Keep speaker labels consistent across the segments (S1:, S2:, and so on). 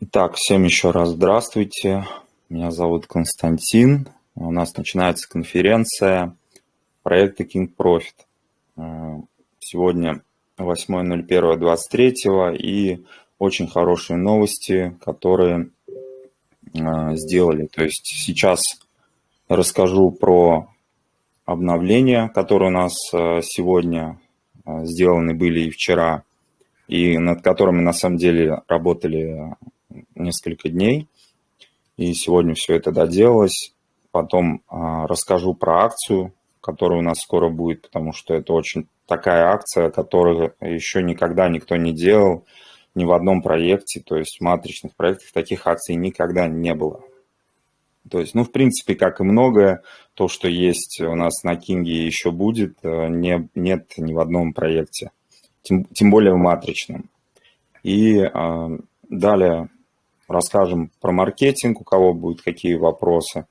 S1: Итак, всем еще раз здравствуйте. Меня зовут Константин. У нас начинается конференция проекта King Profit. Сегодня 8.01.23 и очень хорошие новости, которые а, сделали. То есть сейчас расскажу про обновления, которые у нас а, сегодня а, сделаны были и вчера, и над которыми на самом деле работали несколько дней. И сегодня все это доделалось. Потом расскажу про акцию, которая у нас скоро будет, потому что это очень такая акция, которую еще никогда никто не делал ни в одном проекте, то есть в матричных проектах таких акций никогда не было. То есть, ну, в принципе, как и многое, то, что есть у нас на Кинге еще будет, э, не, нет ни в одном проекте, тем, тем более в матричном. И э, далее расскажем про маркетинг, у кого будут какие вопросы.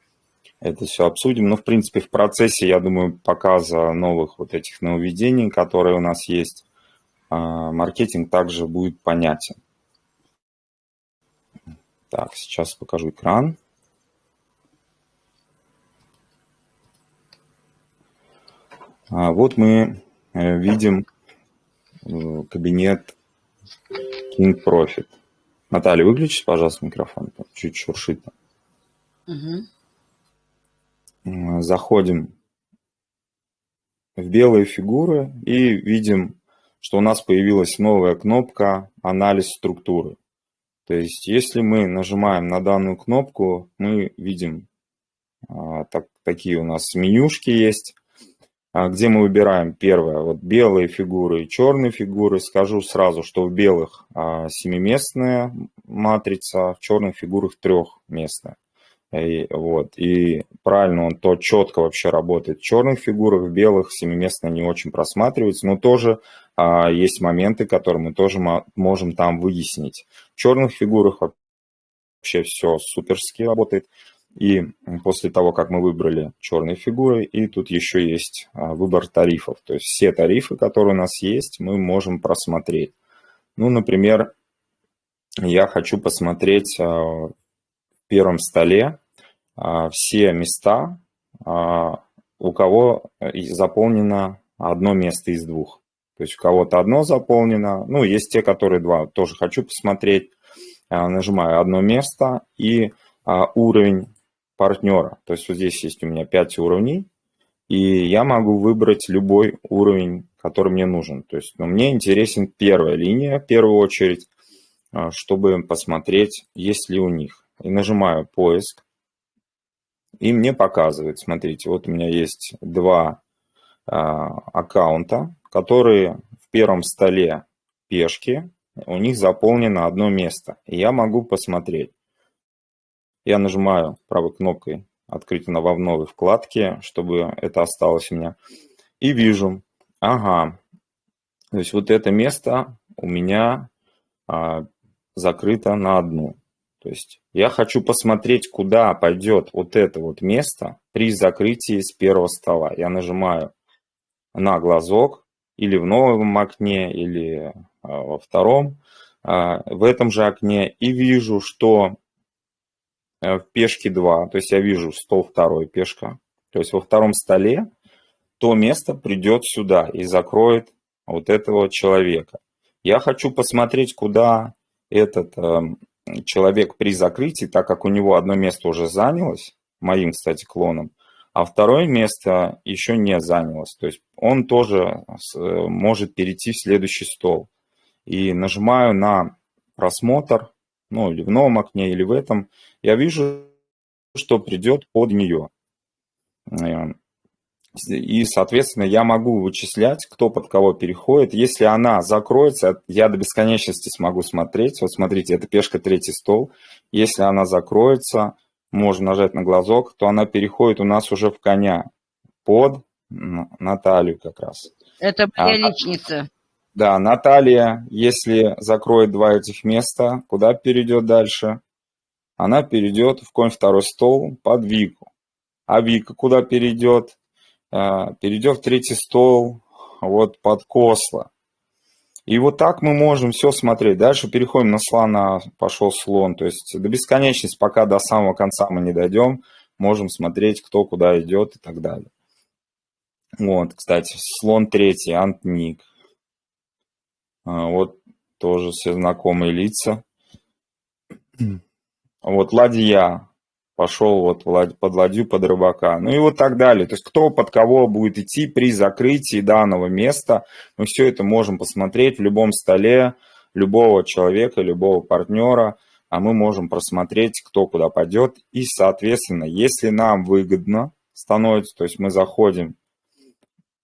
S1: Это все обсудим. Ну, в принципе, в процессе, я думаю, показа новых вот этих нововведений, которые у нас есть, а, маркетинг также будет понятен. Так, сейчас покажу экран. Вот мы э, видим э, кабинет King Profit. Наталья, выключите, пожалуйста, микрофон. Чуть шуршит. Угу. Заходим в белые фигуры и видим что у нас появилась новая кнопка «Анализ структуры». То есть, если мы нажимаем на данную кнопку, мы видим, а, так, такие у нас менюшки есть, а, где мы выбираем первое, вот белые фигуры и черные фигуры. Скажу сразу, что в белых а, семиместная матрица, в черных фигурах трехместная. И, вот, и правильно он то четко вообще работает в черных фигурах, в белых семиместно не очень просматривается, но тоже а, есть моменты, которые мы тоже можем там выяснить. В черных фигурах вообще все суперски работает. И после того, как мы выбрали черные фигуры, и тут еще есть а, выбор тарифов. То есть все тарифы, которые у нас есть, мы можем просмотреть. Ну, например, я хочу посмотреть а, в первом столе все места, у кого заполнено одно место из двух. То есть у кого-то одно заполнено, ну, есть те, которые два, тоже хочу посмотреть. А, нажимаю одно место и а, уровень партнера. То есть вот здесь есть у меня 5 уровней, и я могу выбрать любой уровень, который мне нужен. То есть ну, мне интересен первая линия в первую очередь, а, чтобы посмотреть, есть ли у них. И нажимаю поиск, и мне показывает, смотрите, вот у меня есть два аккаунта, которые в первом столе пешки, у них заполнено одно место. И я могу посмотреть. Я нажимаю правой кнопкой «Открыть в новой вкладке», чтобы это осталось у меня. И вижу, ага, то есть вот это место у меня а, закрыто на одну. То есть я хочу посмотреть, куда пойдет вот это вот место при закрытии с первого стола. Я нажимаю на глазок, или в новом окне, или а, во втором, а, в этом же окне, и вижу, что в пешке 2, то есть я вижу стол второй, пешка, то есть во втором столе то место придет сюда и закроет вот этого человека. Я хочу посмотреть, куда этот э, человек при закрытии, так как у него одно место уже занялось, моим, кстати, клоном, а второе место еще не занялось. То есть он тоже э, может перейти в следующий стол. И нажимаю на просмотр, ну или в новом окне, или в этом, я вижу, что придет под нее. Э, и, соответственно, я могу вычислять, кто под кого переходит. Если она закроется, я до бесконечности смогу смотреть. Вот смотрите, это пешка третий стол. Если она закроется, можно нажать на глазок, то она переходит у нас уже в коня под Наталью как раз.
S2: Это моя а, личница.
S1: Да, Наталья, если закроет два этих места, куда перейдет дальше? Она перейдет в конь второй стол под Вику. А Вика куда перейдет? а, перейдем в третий стол, вот под косло. И вот так мы можем все смотреть. Дальше переходим на слона, пошел слон. То есть до бесконечности, пока до самого конца мы не дойдем, можем смотреть, кто куда идет и так далее. Вот, кстати, слон третий, антник. А, вот тоже все знакомые лица. Вот ладья, пошел вот под ладью, под рыбака. Ну и вот так далее. То есть кто под кого будет идти при закрытии данного места. Мы все это можем посмотреть в любом столе любого человека, любого партнера. А мы можем просмотреть, кто куда пойдет. И, соответственно, если нам выгодно становится, то есть мы заходим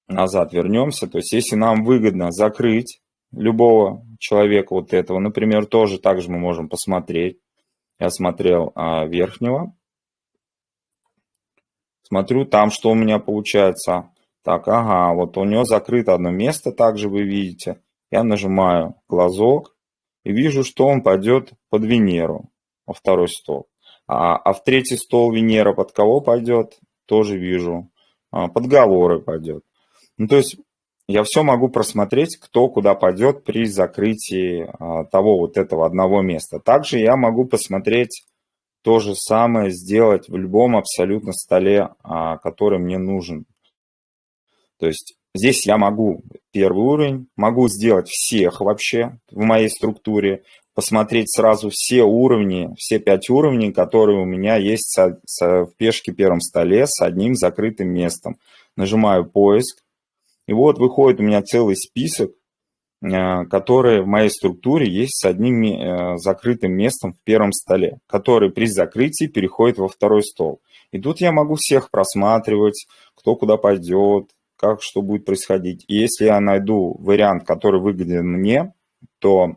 S1: назад, вернемся. То есть если нам выгодно закрыть любого человека вот этого, например, тоже также мы можем посмотреть. Я смотрел а, верхнего, Смотрю там, что у меня получается. Так, ага, вот у него закрыто одно место, также вы видите. Я нажимаю глазок и вижу, что он пойдет под Венеру, во второй стол. А, а в третий стол Венера под кого пойдет, тоже вижу. А, подговоры пойдет. Ну, то есть я все могу просмотреть, кто куда пойдет при закрытии а, того вот этого одного места. Также я могу посмотреть то же самое сделать в любом абсолютно столе, а, который мне нужен. То есть здесь я могу первый уровень, могу сделать всех вообще в моей структуре, посмотреть сразу все уровни, все пять уровней, которые у меня есть в пешке первом столе с одним закрытым местом. Нажимаю поиск, и вот выходит у меня целый список Э, которые в моей структуре есть с одним э, закрытым местом в первом столе, который при закрытии переходит во второй стол. И тут я могу всех просматривать, кто куда пойдет, как что будет происходить. И если я найду вариант, который выгоден мне, то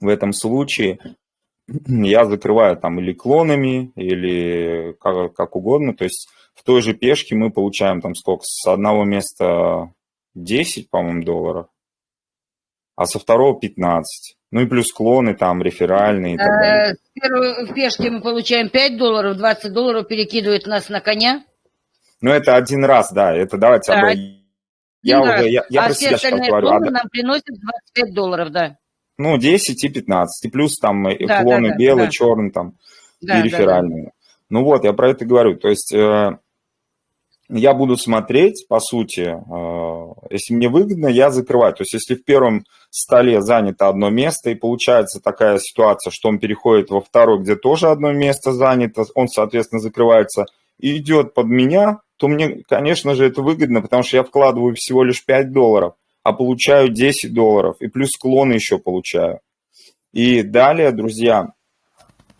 S1: в этом случае я закрываю там или клонами, или как, как угодно. То есть в той же пешке мы получаем там сколько, с одного места 10, по-моему, долларов, а со второго 15. Ну и плюс клоны там, реферальные и так далее.
S2: С первой пешки мы получаем 5 долларов, 20 долларов перекидывает нас на коня.
S1: Ну это один раз, да, это давайте... Да,
S2: я, уже, я, я а про все себя остальные говорю. А, нам приносят 25 долларов, да.
S1: Ну, 10 и 15. И плюс там да, клоны да, да, белый, да. черный там да, и реферальные. Да, да. Ну вот, я про это говорю. То есть э, я буду смотреть, по сути, э, если мне выгодно, я закрываю. То есть если в первом столе занято одно место, и получается такая ситуация, что он переходит во второй, где тоже одно место занято, он, соответственно, закрывается и идет под меня, то мне, конечно же, это выгодно, потому что я вкладываю всего лишь 5 долларов, а получаю 10 долларов, и плюс склоны еще получаю. И далее, друзья,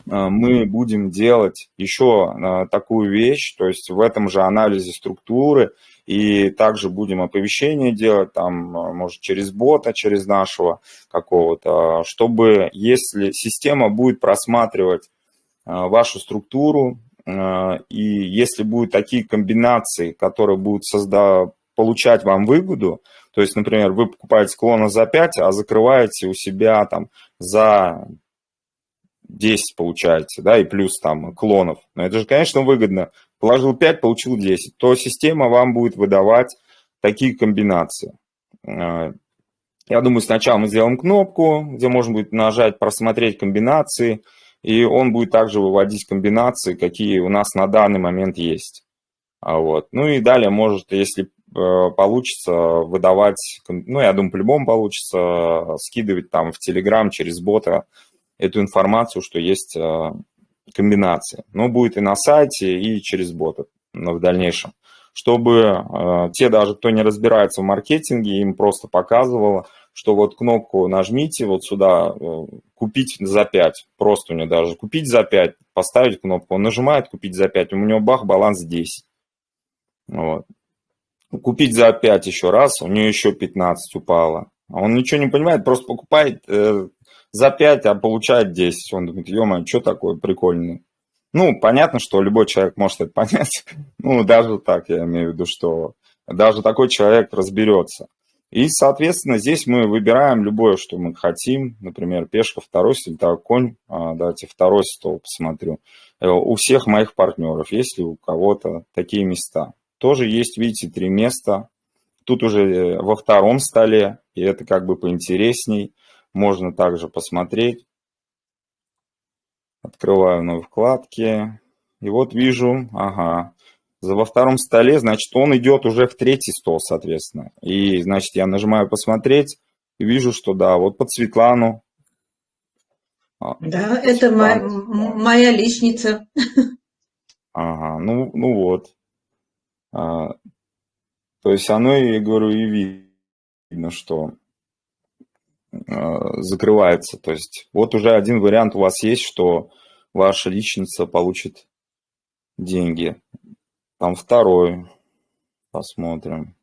S1: мы будем делать еще э, такую вещь, то есть в этом же анализе структуры, и также будем оповещения делать, там, э, может, через бота, через нашего какого-то, чтобы, если система будет просматривать вашу структуру, и если будут такие комбинации, которые будут создавать, получать вам выгоду, то есть, например, вы покупаете клона за 5, а закрываете у себя там за 10 получается, да, и плюс там клонов. Но это же, конечно, выгодно. Положил 5, получил 10. То система вам будет выдавать такие комбинации. Э, я думаю, сначала мы сделаем кнопку, где можно будет нажать «Просмотреть комбинации», и он будет также выводить комбинации, какие у нас на данный момент есть. А вот. Ну и далее может, если э, получится, выдавать, ну, я думаю, по-любому получится, скидывать там в Telegram через бота эту информацию, что есть э, комбинации. Но будет и на сайте, и через боты но в дальнейшем. Чтобы э, те даже, кто не разбирается в маркетинге, им просто показывало, что вот кнопку нажмите вот сюда, э, купить за 5, просто у него даже купить за 5, поставить кнопку, он нажимает купить за 5, у него бах, баланс 10. Вот. Купить за 5 еще раз, у него еще 15 упало. А он ничего не понимает, просто покупает за 5, а получает 10. Он думает, ё что такое прикольное. Ну, понятно, что любой человек может это понять. ну, даже так, я имею в виду, что даже такой человек разберется. И, соответственно, здесь мы выбираем любое, что мы хотим. Например, пешка второй, сельтовой конь. А, давайте второй стол посмотрю. Э, у всех моих партнеров, есть ли у кого-то такие места. тоже есть, видите, три места. Тут уже э, во втором столе, и это как бы поинтересней. Можно также посмотреть. Открываю новые вкладки. И вот вижу, ага, во втором столе, значит, он идет уже в третий стол, соответственно. И, значит, я нажимаю «Посмотреть» и вижу, что да, вот под Светлану.
S3: А, да, это моя, моя личница.
S1: Ага, ну, ну вот. А, то есть оно, я говорю, и видно, что закрывается. То есть вот уже один вариант у вас есть, что ваша личница получит деньги. Там второй. Посмотрим.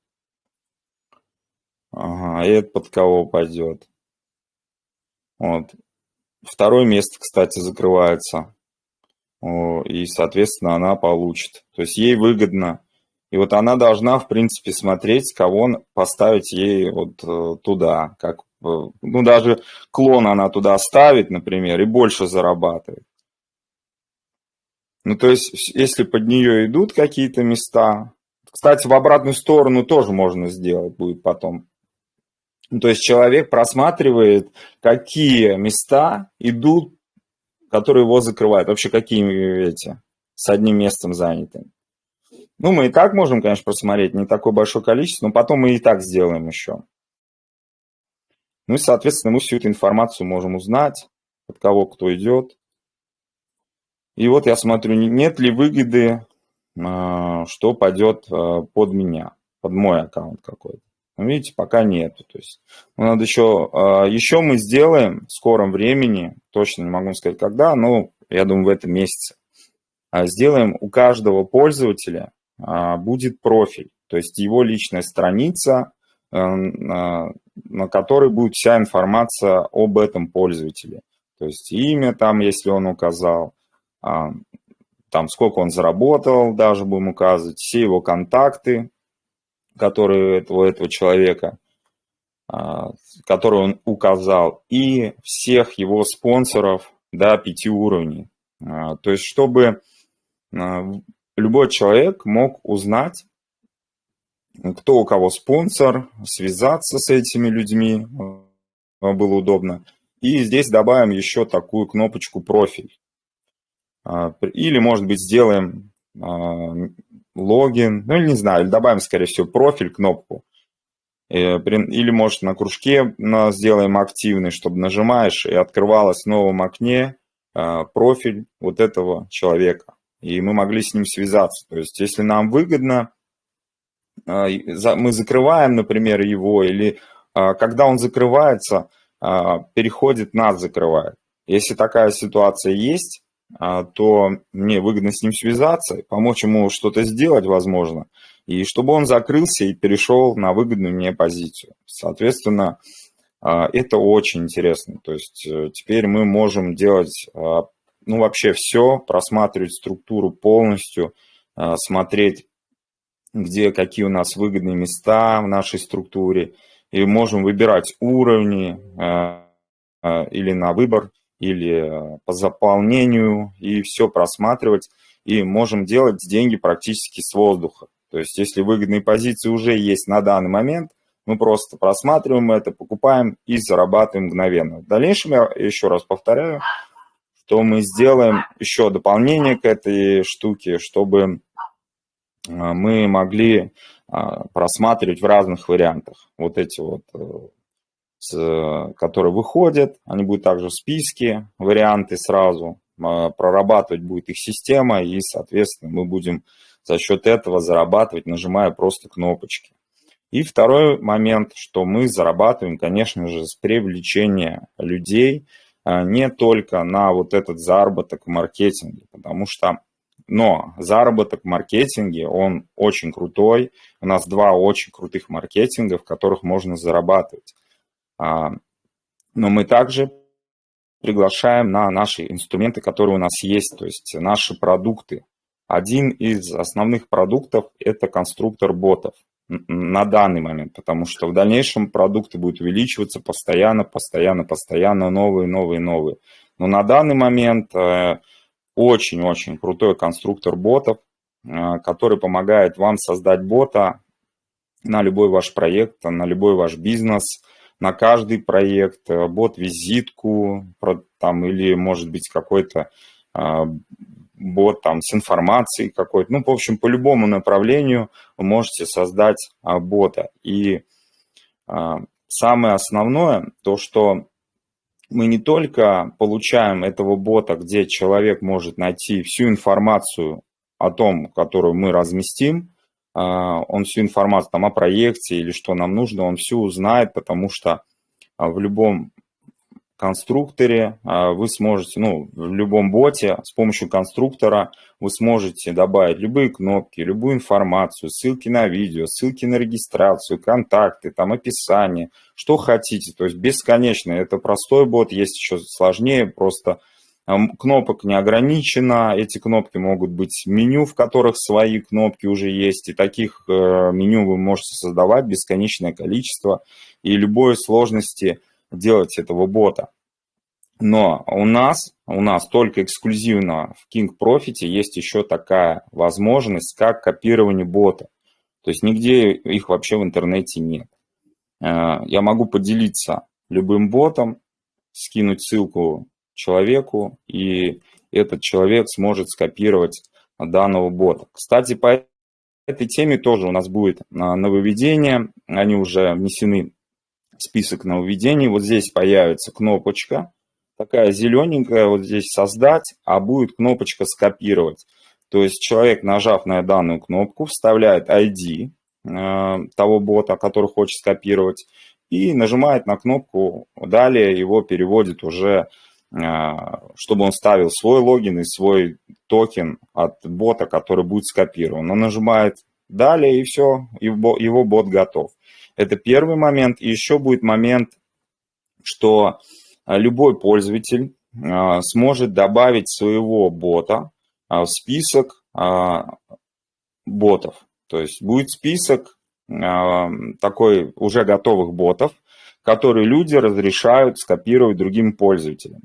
S1: Ага, и это под кого пойдет. Вот. Второе место, кстати, закрывается. И, соответственно, она получит. То есть ей выгодно. И вот она должна, в принципе, смотреть, кого поставить ей вот э, туда. Как, э, ну, даже клон она туда ставит, например, и больше зарабатывает. Ну, то есть, если под нее идут какие-то места, кстати, в обратную сторону тоже можно сделать будет потом. Ну, то есть, человек просматривает, какие места идут, которые его закрывают. Вообще, какие эти с одним местом заняты. Ну, мы и так можем, конечно, просмотреть, не такое большое количество, но потом мы и так сделаем еще. Ну и, соответственно, мы всю эту информацию можем узнать, от кого кто идет. И вот я смотрю, нет ли выгоды, а, что пойдет а, под меня, под мой аккаунт какой-то. Ну, видите, пока нет. То есть, ну, надо еще, а, еще мы сделаем в скором времени, точно не могу сказать когда, но я думаю в этом месяце, сделаем у каждого пользователя будет профиль, то есть его личная страница, на которой будет вся информация об этом пользователе. То есть имя там, если он указал, а, там сколько он заработал, даже будем указывать, все его контакты, которые этого, этого человека, а, которые он указал, и всех его спонсоров до пяти уровней. А, то есть, чтобы любой человек мог узнать, кто у кого спонсор, связаться с этими людьми было удобно. И здесь добавим еще такую кнопочку «Профиль». А, или, может быть, сделаем а, логин, ну, не знаю, добавим, скорее всего, профиль, кнопку. Э, или, может, на кружке сделаем активный, чтобы нажимаешь, и открывалось в новом окне а, профиль вот этого человека. И мы могли с ним связаться. То есть, если нам выгодно, мы закрываем, например, его, или когда он закрывается, переходит, нас закрывает. Если такая ситуация есть, а, то мне выгодно с ним связаться, помочь ему что-то сделать, возможно, и чтобы он закрылся и перешел на выгодную мне позицию. Соответственно, а, это очень интересно. То есть э, теперь мы можем делать, а, ну, вообще все, просматривать структуру полностью, смотреть, где какие у нас выгодные места в нашей структуре, и можем выбирать уровни или на выбор или по заполнению, и все просматривать. И можем делать деньги практически с воздуха. То есть, если выгодные позиции уже есть на данный момент, мы просто просматриваем это, покупаем и зарабатываем мгновенно. В дальнейшем, я еще раз повторяю, что мы сделаем еще дополнение к этой штуке, чтобы э, мы могли э, просматривать в разных вариантах вот эти вот которые выходят, они будут также в списке, варианты сразу, прорабатывать будет их система, и, соответственно, мы будем за счет этого зарабатывать, нажимая просто кнопочки. И второй момент, что мы зарабатываем, конечно же, с привлечения людей не только на вот этот заработок в маркетинге, потому что, но заработок в маркетинге, он очень крутой. У нас два очень крутых маркетинга, в которых можно зарабатывать. А, но мы также приглашаем на наши инструменты, которые у нас есть, то есть наши продукты. Один из основных продуктов – это конструктор ботов на данный момент, потому что в дальнейшем продукты будут увеличиваться постоянно, постоянно, постоянно, новые, новые, новые. Но на данный момент э, очень-очень крутой конструктор ботов, который помогает вам создать бота на любой ваш проект, на любой ваш бизнес, на каждый проект, бот-визитку там, или, может быть, какой-то бот там с информацией какой-то. Ну, в общем, по любому направлению вы можете создать а, бота. И а, самое основное, то, что мы не только получаем этого бота, где человек может найти всю информацию о том, которую мы разместим, а, он всю информацию там о проекте или что нам нужно, он всю узнает, потому что в любом конструкторе а, вы сможете, ну, в любом боте с помощью конструктора вы сможете добавить любые кнопки, любую информацию, ссылки на видео, ссылки на регистрацию, контакты, там описание, что хотите. То есть бесконечно. Это простой бот, есть еще сложнее, просто кнопок не ограничено. Эти кнопки могут быть меню, в которых свои кнопки уже есть. И таких э, меню вы можете создавать бесконечное количество. И любой сложности – делать этого бота. Но у нас, у нас только эксклюзивно в King Profit есть еще такая возможность, как копирование бота. То есть нигде их вообще в интернете нет. Э, я могу поделиться любым ботом, скинуть ссылку человеку, и этот человек сможет скопировать данного бота. Кстати, по этой теме тоже у нас будет э, нововведение. Они уже внесены список нововведений. Вот здесь появится кнопочка, такая зелененькая, вот здесь создать, а будет кнопочка скопировать. То есть человек, нажав на данную кнопку, вставляет ID э, того бота, который хочет скопировать, и нажимает на кнопку «Далее» его переводит уже, э, чтобы он ставил свой логин и свой токен от бота, который будет скопирован. Он нажимает «Далее» и все, его, его бот готов. Это первый момент. И еще будет момент, что а, любой пользователь а, сможет добавить своего бота а, в список ботов. То есть будет список такой уже готовых ботов, которые люди разрешают скопировать другим пользователям.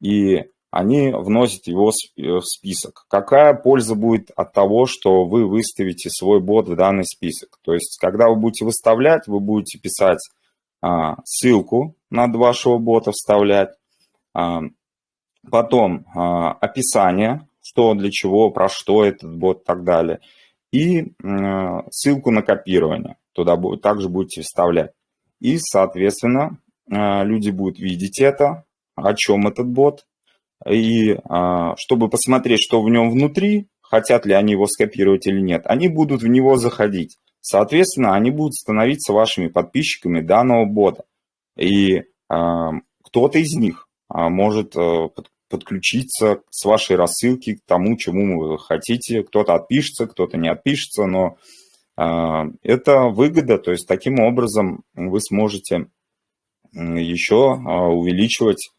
S1: И они вносят его в список. Какая польза будет от того, что вы выставите свой бот в данный список? То есть, когда вы будете выставлять, вы будете писать а, ссылку над вашего бота, вставлять, а, потом а, описание, что для чего, про что этот бот и так далее, и а, ссылку на копирование. Туда также будете вставлять. И, соответственно, а, люди будут видеть это, о чем этот бот, и а, чтобы посмотреть, что в нем внутри, хотят ли они его скопировать или нет, они будут в него заходить. Соответственно, они будут становиться вашими подписчиками данного бота. И а, кто-то из них а, может подключиться с вашей рассылки к тому, чему вы хотите. Кто-то отпишется, кто-то не отпишется, но это выгода. То есть таким образом вы сможете еще увеличивать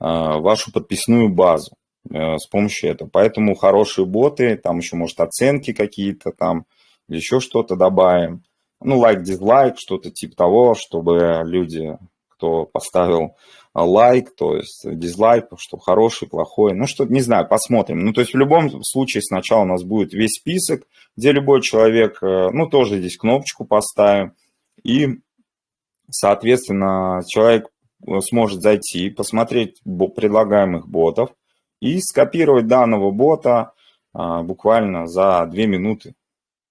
S1: вашу подписную базу э, с помощью этого. Поэтому хорошие боты, там еще, может, оценки какие-то там, еще что-то добавим. Ну, лайк, дизлайк, что-то типа того, чтобы люди, кто поставил лайк, то есть дизлайк, что хороший, плохой, ну, что не знаю, посмотрим. Ну, то есть в любом случае сначала у нас будет весь список, где любой человек, э, ну, тоже здесь кнопочку поставим, и, соответственно, человек сможет зайти, посмотреть предлагаемых ботов и скопировать данного бота а, буквально за 2 минуты.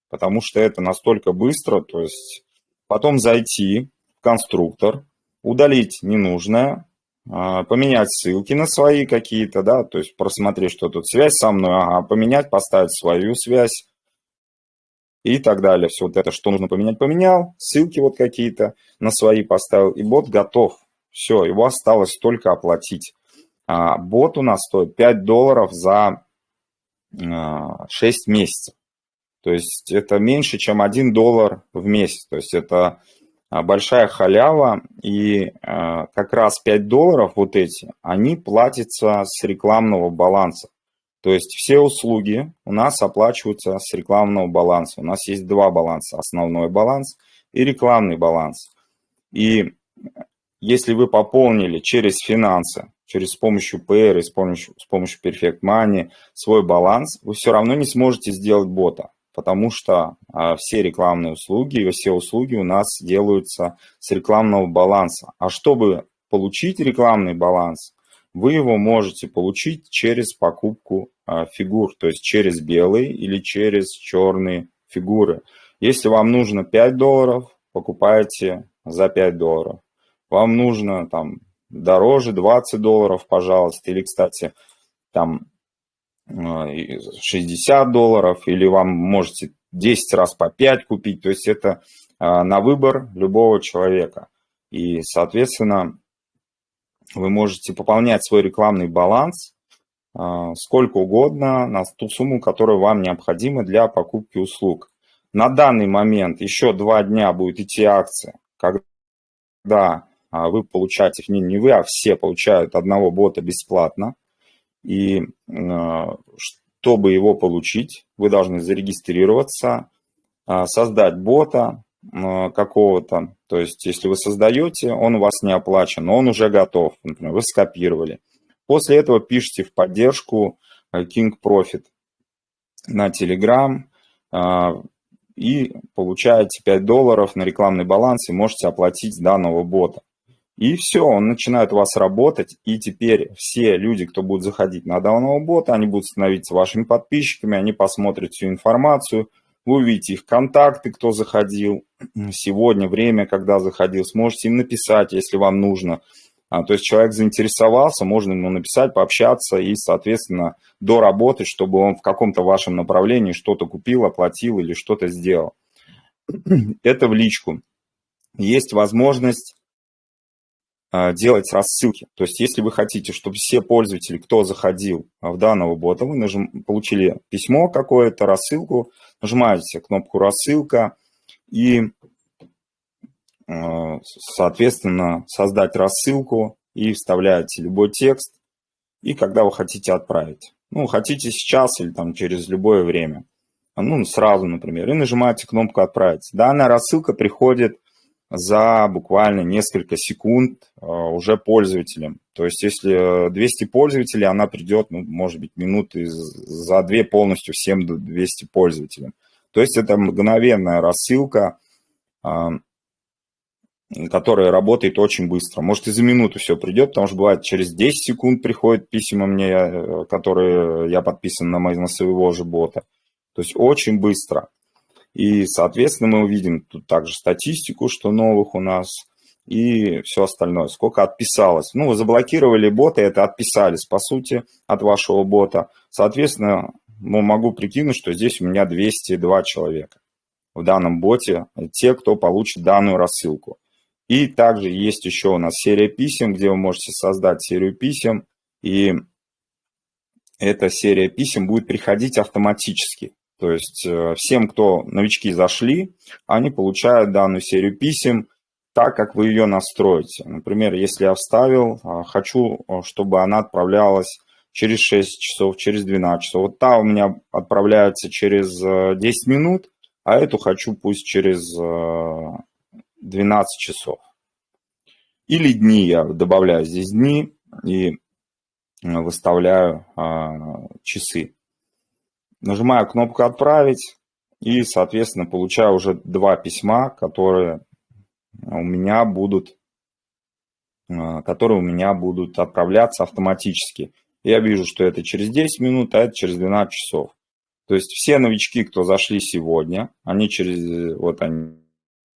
S1: Потому что это настолько быстро, то есть потом зайти в конструктор, удалить ненужное, а, поменять ссылки на свои какие-то, да, то есть просмотреть, что тут связь со мной, ага, поменять, поставить свою связь и так далее. Все вот это, что нужно поменять, поменял, ссылки вот какие-то на свои поставил, и бот готов. Все, его осталось только оплатить. А, бот у нас стоит 5 долларов за 6 а, месяцев. То есть это меньше, чем 1 доллар в месяц. То есть это а, большая халява. И как раз 5 долларов вот эти, они платятся с рекламного баланса. То есть все услуги у нас оплачиваются с рекламного баланса. У нас есть два баланса. Основной баланс и рекламный баланс. И если вы пополнили через финансы через с помощью Payer, с помощью, с помощью Perfect Money свой баланс, вы все равно не сможете сделать бота, потому что а, все рекламные услуги все услуги у нас делаются с рекламного баланса. А чтобы получить рекламный баланс, вы его можете получить через покупку а, фигур, то есть через белые или через черные фигуры. Если вам нужно 5 долларов, покупаете за 5 долларов. Вам нужно там дороже 20 долларов, пожалуйста. Или, кстати, там 60 э, долларов, или вам можете 10 раз по 5 купить. То есть это э, на выбор любого человека. И, соответственно, вы можете пополнять свой рекламный баланс э, сколько угодно на ту сумму, которая вам необходима для покупки услуг. На данный момент еще два дня будет идти акция, когда вы получаете, не, не вы, а все получают одного бота бесплатно. И а, чтобы его получить, вы должны зарегистрироваться, а, создать бота какого-то. То есть, если вы создаете, он у вас не оплачен, но он уже готов. Например, вы скопировали. После этого пишите в поддержку King Profit на Telegram и получаете 5 долларов на рекламный баланс и можете оплатить данного бота. И все, он начинает у вас работать, и теперь все люди, кто будут заходить на данного бота, они будут становиться вашими подписчиками, они посмотрят всю информацию, вы увидите их контакты, кто заходил, сегодня, время, когда заходил, сможете им написать, если вам нужно. А, то есть человек заинтересовался, можно ему написать, пообщаться и, соответственно, доработать, чтобы он в каком-то вашем направлении что-то купил, оплатил или что-то сделал. Это в личку. Есть возможность делать рассылки. То есть, если вы хотите, чтобы все пользователи, кто заходил в данного бота, вы нажим, получили письмо какое-то, рассылку, нажимаете кнопку «Рассылка» и, а, соответственно, создать рассылку и вставляете любой текст, и когда вы хотите отправить. Ну, хотите сейчас или там через любое время. Ну, сразу, например, и нажимаете кнопку «Отправить». Данная рассылка приходит за буквально несколько секунд а, уже пользователям. То есть если 200 пользователей, она придет, ну, может быть, минуты за две полностью всем 200 пользователям. То есть это мгновенная рассылка, а, которая работает очень быстро. Может и за минуту все придет, потому что бывает через 10 секунд приходят письма мне, э, которые я подписан на, на своего же бота. То есть очень быстро. И, соответственно, мы увидим тут также статистику, что новых у нас, и все остальное. Сколько отписалось. Ну, вы заблокировали бота, это отписались, по сути, от вашего бота. Соответственно, могу прикинуть, что здесь у меня 202 человека в данном боте, те, кто получит данную рассылку. И также есть еще у нас серия писем, где вы можете создать серию писем, и эта серия писем будет приходить автоматически. То есть э, всем, кто новички зашли, они получают данную серию писем так, как вы ее настроите. Например, если я вставил, а, хочу, э, чтобы она отправлялась через 6 часов, через 12 часов. Вот та у меня отправляется через 10 э, минут, а эту хочу пусть через 12 часов. Или дни я добавляю здесь дни и выставляю а, часы. Нажимаю кнопку «Отправить» и, соответственно, получаю уже два письма, которые у меня будут, э, которые у меня будут отправляться автоматически. Я вижу, что это через 10 минут, а это через 12 часов. То есть все новички, кто зашли сегодня, они через, вот они,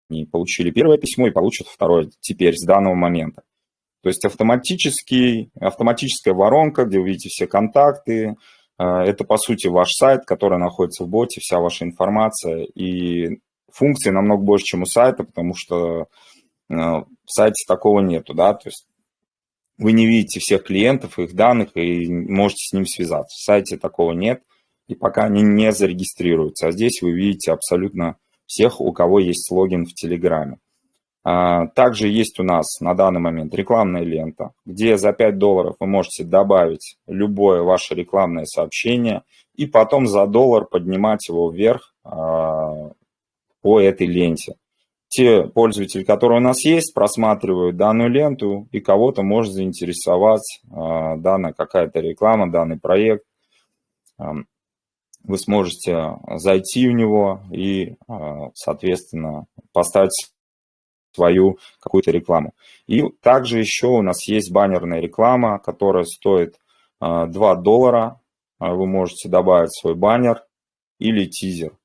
S1: они получили первое письмо и получат второе теперь, с данного момента. То есть автоматический, автоматическая воронка, где вы видите все контакты, это, по сути, ваш сайт, который находится в боте, вся ваша информация. И функции намного больше, чем у сайта, потому что а, в сайте такого нету, да, то есть вы не видите всех клиентов, их данных и можете с ним связаться. В сайте такого нет, и пока они не зарегистрируются. А здесь вы видите абсолютно всех, у кого есть логин в Телеграме. А, также есть у нас на данный момент рекламная лента, где за 5 долларов вы можете добавить любое ваше рекламное сообщение и потом за доллар поднимать его вверх а, по этой ленте. те пользователи, которые у нас есть, просматривают данную ленту, и кого-то может заинтересовать данная какая-то реклама, данный проект. Вы сможете зайти в него и, соответственно, поставить свою какую-то рекламу. И также еще у нас есть баннерная реклама, которая стоит 2 а, доллара. А, вы можете добавить свой баннер или тизер.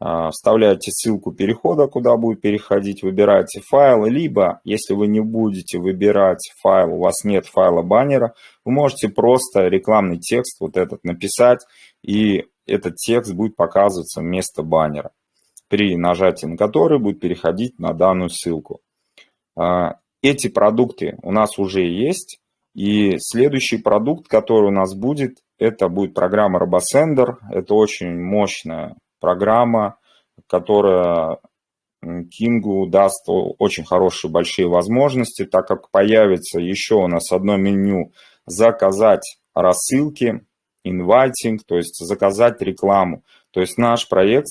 S1: А, вставляете ссылку перехода, куда будет переходить, выбираете файл, либо, если вы не будете выбирать файл, у вас нет файла баннера, вы можете просто рекламный текст вот этот написать, и этот текст будет показываться вместо баннера при нажатии на который будет переходить на данную ссылку. А, эти продукты у нас уже есть, и следующий продукт, который у нас будет, это будет программа RoboSender. Это очень мощная программа, которая Кингу даст очень хорошие большие возможности, так как появится еще у нас одно меню «Заказать рассылки», «Инвайтинг», то есть заказать рекламу. То есть наш проект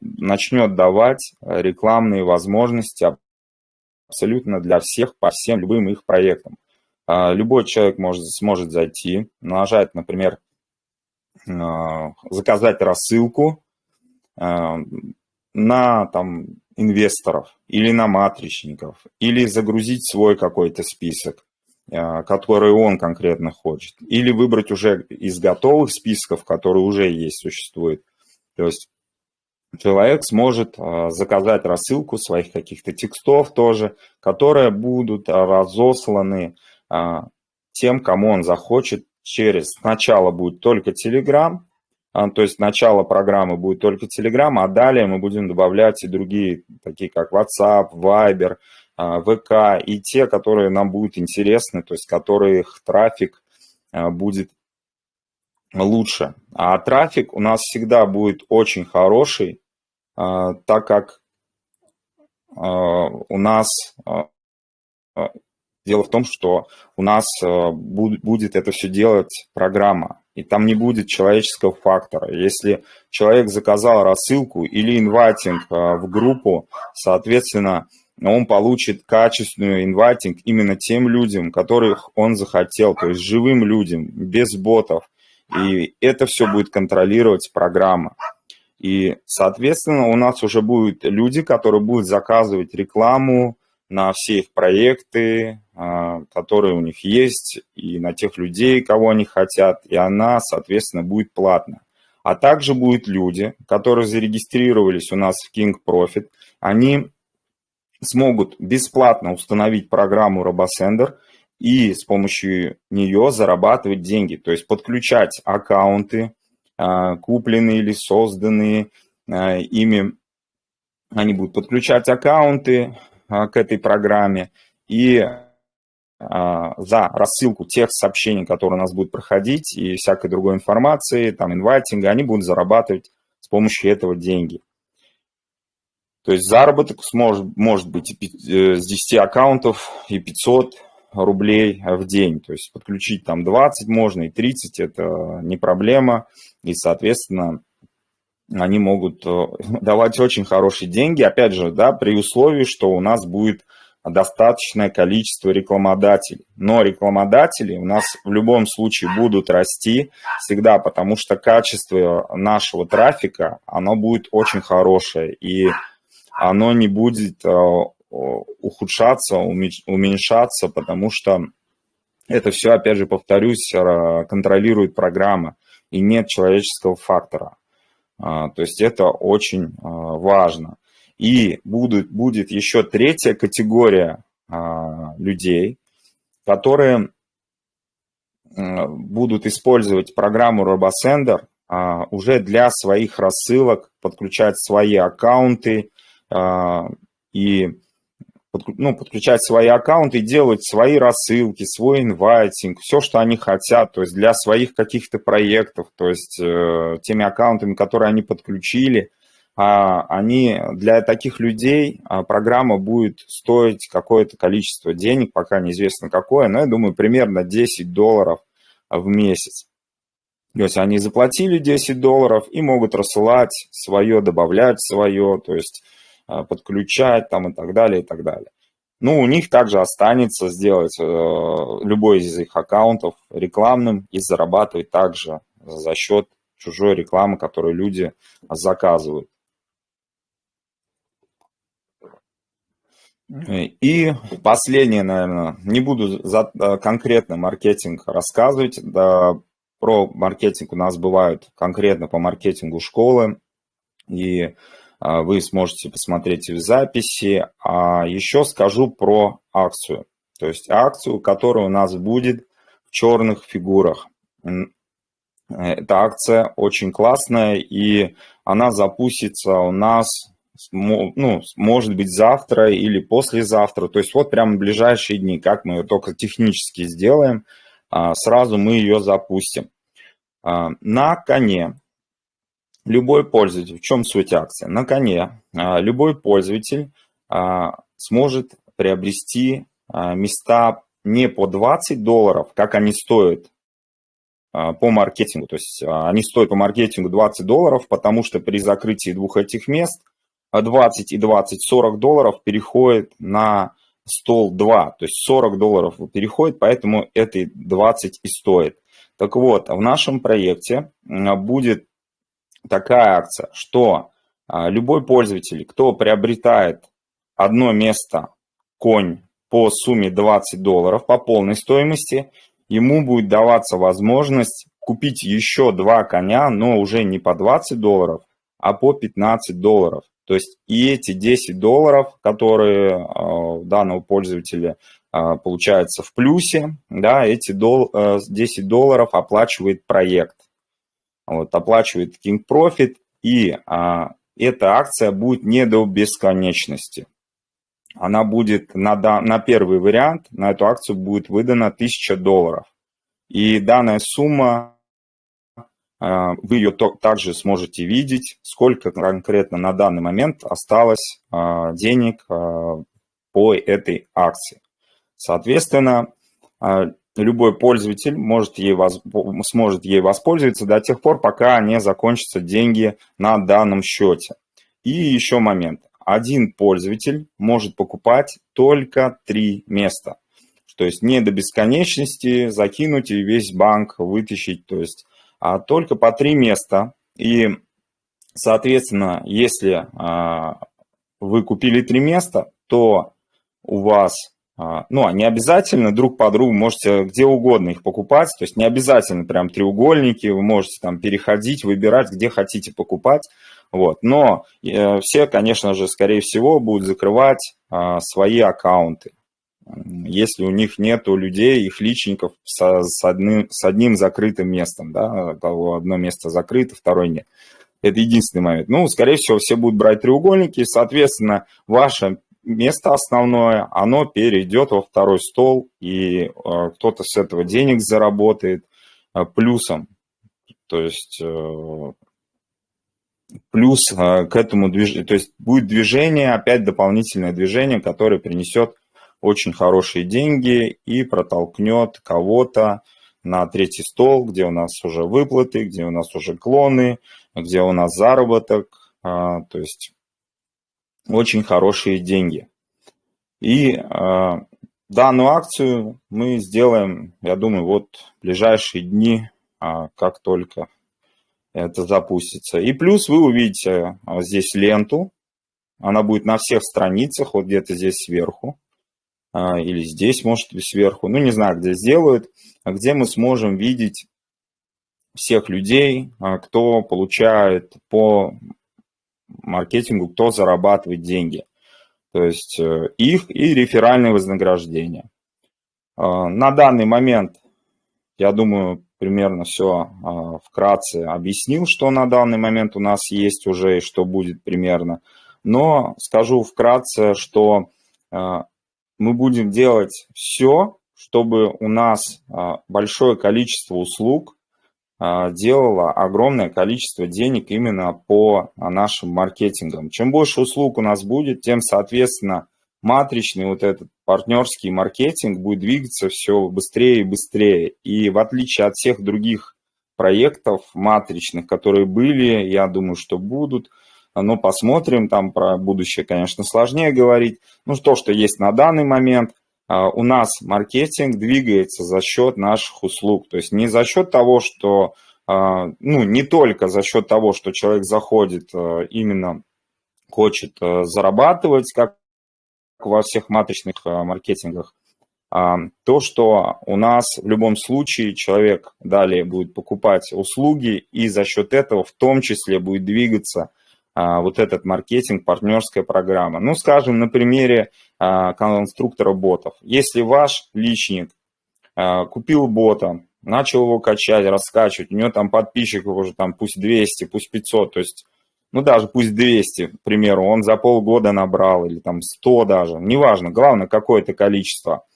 S1: начнет давать рекламные возможности абсолютно для всех по всем любым их проектам. А, любой человек может, сможет зайти, нажать, например, а, заказать рассылку а, на там, инвесторов или на матричников, или загрузить свой какой-то список, который он конкретно хочет, или выбрать уже из готовых списков, которые уже есть, существуют. То есть человек сможет а, заказать рассылку своих каких-то текстов тоже, которые будут разосланы а, тем, кому он захочет через... Сначала будет только Telegram, а, то есть начало программы будет только Telegram, а далее мы будем добавлять и другие, такие как WhatsApp, Viber, ВК, и те, которые нам будут интересны, то есть которых трафик будет лучше. А трафик у нас всегда будет очень хороший, а, так как а, у нас а, дело в том, что у нас будет это все делать программа, и там не будет человеческого фактора. Если человек заказал рассылку или инвайтинг в группу, соответственно, он получит качественную инвайтинг именно тем людям, которых он захотел, то есть живым людям, без ботов. И это все будет контролировать программа. И, соответственно, у нас уже будут люди, которые будут заказывать рекламу на все их проекты, а, которые у них есть, и на тех людей, кого они хотят, и она, соответственно, будет платна. А также будут люди, которые зарегистрировались у нас в King Profit, они смогут бесплатно установить программу RoboSender и с помощью нее зарабатывать деньги, то есть подключать аккаунты, а, купленные или созданные а, ими. Они будут подключать аккаунты а, к этой программе и за рассылку тех сообщений, которые у нас будут проходить, и всякой другой информации, там, инвайтинга, они будут зарабатывать с помощью этого деньги. То есть заработок сможет, может быть э, с 10 аккаунтов и 500 рублей в день. То есть подключить там 20 можно и 30, это не проблема. И, соответственно, они могут э, давать очень хорошие деньги, опять же, да, при условии, что у нас будет достаточное количество рекламодателей. Но рекламодатели у нас в любом случае будут расти всегда, потому что качество нашего трафика, оно будет очень хорошее, и оно не будет э, ухудшаться, уменьшаться, потому что это все, опять же, повторюсь, контролирует программа и нет человеческого фактора. А, то есть это очень а, важно. И будет, будет еще третья категория а, людей, которые будут использовать программу RoboSender уже для своих рассылок, подключать свои аккаунты и ну, подключать свои аккаунты делать свои рассылки, свой инвайтинг, все, что они хотят, то есть для своих каких-то проектов, то есть э, теми аккаунтами, которые они подключили, а, они для таких людей а, программа будет стоить какое-то количество денег, пока неизвестно какое, но я думаю, примерно 10 долларов в месяц. То есть они заплатили 10 долларов и могут рассылать свое, добавлять свое, то есть подключать там и так далее, и так далее. Ну, у них также останется сделать э, любой из их аккаунтов рекламным и зарабатывать также за счет чужой рекламы, которую люди заказывают. И последнее, наверное, не буду за э, конкретно маркетинг рассказывать. Да, про маркетинг у нас бывают конкретно по маркетингу школы. И а, вы сможете посмотреть в записи. А еще скажу про акцию. То есть акцию, которая у нас будет в черных фигурах. Эта акция очень классная, и она запустится у нас, ну, может быть, завтра или послезавтра. То есть вот прямо в ближайшие дни, как мы ее только технически сделаем, а, сразу мы ее запустим. А, на коне любой пользователь, в чем суть акции? На коне а, любой пользователь а, сможет приобрести а, места не по 20 долларов, как они стоят по маркетингу. То есть они стоят по маркетингу 20 долларов, потому что при закрытии двух этих мест 20 и 20, 40 долларов переходит на стол 2. То есть 40 долларов переходит, поэтому это 20 и стоит. Так вот, в нашем проекте будет такая акция, что а, любой пользователь, кто приобретает одно место конь по сумме 20 долларов по полной стоимости, ему будет даваться возможность купить еще два коня, но уже не по 20 долларов, а по 15 долларов. То есть и эти 10 долларов, которые у а, данного пользователя а, получаются в плюсе, да, эти 10 долларов оплачивает проект вот, оплачивает King Profit, и а, эта акция будет не до бесконечности. Она будет на, на первый вариант, на эту акцию будет выдана 1000 долларов. И данная сумма, а, вы ее также сможете видеть, сколько конкретно на данный момент осталось а, денег а, по этой акции. Соответственно, любой пользователь может ей, сможет ей воспользоваться до тех пор, пока не закончатся деньги на данном счете. И еще момент. Один пользователь может покупать только три места. То есть не до бесконечности закинуть и весь банк вытащить, то есть, а только по три места. И, соответственно, если а, вы купили три места, то у вас ну, а не обязательно друг по другу, можете где угодно их покупать, то есть не обязательно прям треугольники, вы можете там переходить, выбирать, где хотите покупать, вот. Но э, все, конечно же, скорее всего, будут закрывать э, свои аккаунты, если у них нету людей, их личников со, с, одним, с одним закрытым местом, да, одно место закрыто, второе нет. Это единственный момент. Ну, скорее всего, все будут брать треугольники, соответственно, ваша место основное, оно перейдет во второй стол, и э, кто-то с этого денег заработает э, плюсом. То есть э, плюс к этому движению, то есть будет движение, опять дополнительное движение, которое принесет очень хорошие деньги и протолкнет кого-то на третий стол, где у нас уже выплаты, где у нас уже клоны, где у нас заработок. То есть очень хорошие деньги. И э, данную акцию мы сделаем, я думаю, вот в ближайшие дни, э, как только это запустится. И плюс вы увидите э, здесь ленту, она будет на всех страницах, вот где-то здесь сверху, э, или здесь, может быть, сверху, ну, не знаю, где сделают, где мы сможем видеть всех людей, кто получает по маркетингу, кто зарабатывает деньги. То есть э, их и реферальные вознаграждения. А, на данный момент, я думаю, примерно все а, вкратце объяснил, что на данный момент у нас есть уже и что будет примерно. Но скажу вкратце, что а, мы будем делать все, чтобы у нас большое количество услуг делала огромное количество денег именно по нашим маркетингам. Чем больше услуг у нас будет, тем, соответственно, матричный вот этот партнерский маркетинг будет двигаться все быстрее и быстрее. И в отличие от всех других проектов матричных, которые были, я думаю, что будут, но посмотрим, там про будущее, конечно, сложнее говорить. Ну, то, что есть на данный момент, у нас маркетинг двигается за счет наших услуг, то есть не за счет того, что, ну, не только за счет того, что человек заходит именно хочет зарабатывать, как во всех матричных маркетингах, то, что у нас в любом случае человек далее будет покупать услуги и за счет этого в том числе будет двигаться а, вот этот маркетинг, партнерская программа. Ну, скажем, на примере а, конструктора ботов. Если ваш личник а, купил бота, начал его качать, раскачивать, у него там подписчиков уже там пусть 200, пусть 500, то есть, ну даже пусть 200, к примеру, он за полгода набрал или там 100 даже, неважно, главное какое-то количество –